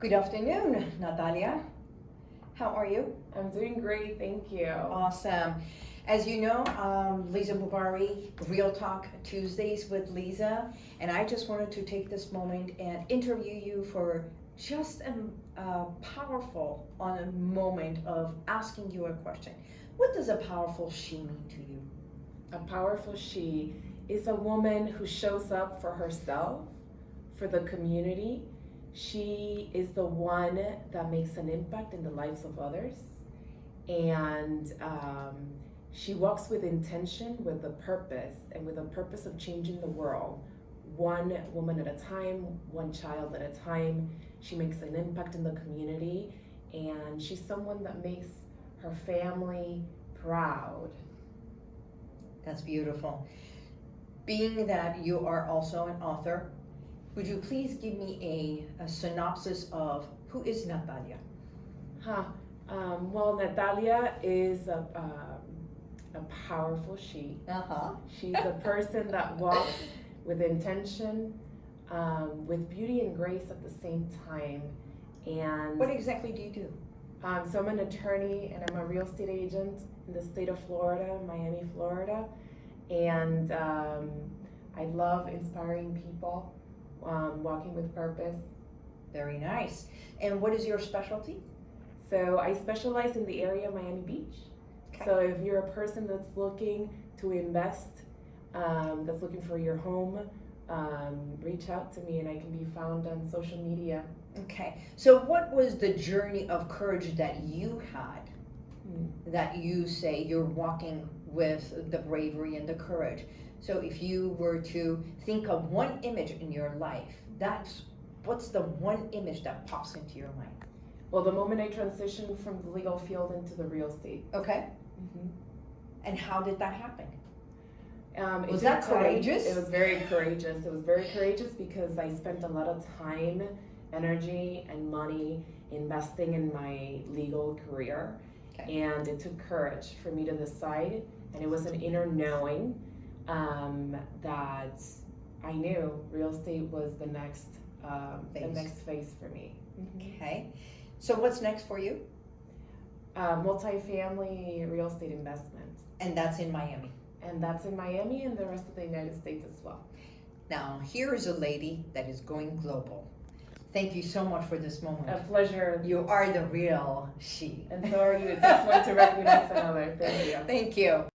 Good afternoon, Natalia. How are you? I'm doing great, thank you. Awesome. As you know, um, Lisa Bubari, Real Talk Tuesdays with Lisa, and I just wanted to take this moment and interview you for just a, a powerful on a moment of asking you a question. What does a powerful she mean to you? A powerful she is a woman who shows up for herself, for the community. She is the one that makes an impact in the lives of others. And um, she walks with intention, with a purpose, and with a purpose of changing the world. One woman at a time, one child at a time. She makes an impact in the community, and she's someone that makes her family proud. That's beautiful. Being that you are also an author, would you please give me a, a synopsis of who is Natalia? Huh. Um, well, Natalia is a, a powerful she. Uh-huh. She's a person that walks with intention, um, with beauty and grace at the same time. And What exactly do you do? um, so I'm an attorney and I'm a real estate agent in the state of Florida, Miami, Florida. And um, I love inspiring people, um, walking with purpose. Very nice. And what is your specialty? So I specialize in the area of Miami Beach. Okay. So if you're a person that's looking to invest, um, that's looking for your home, um, reach out to me and I can be found on social media. Okay. So what was the journey of courage that you had. That you say you're walking with the bravery and the courage? So if you were to think of one image in your life, that's what's the one image that pops into your mind? Well, the moment I transitioned from the legal field into the real estate. Okay. And how did that happen? Um, Was that time. courageous? It was very courageous. It was very courageous because I spent a lot of time, energy, and money investing in my legal career. Okay. And it took courage for me to decide, and it was an inner knowing um, that I knew real estate was the next um, the next phase for me. Okay. So what's next for you? Uh, multifamily real estate investment, And that's in Miami. and that's in Miami and the rest of the United States as well. Now, here is a lady that is going global. Thank you so much for this moment. A pleasure You are the real she. And so are you. It takes one to recognize another. Thank you. Thank you.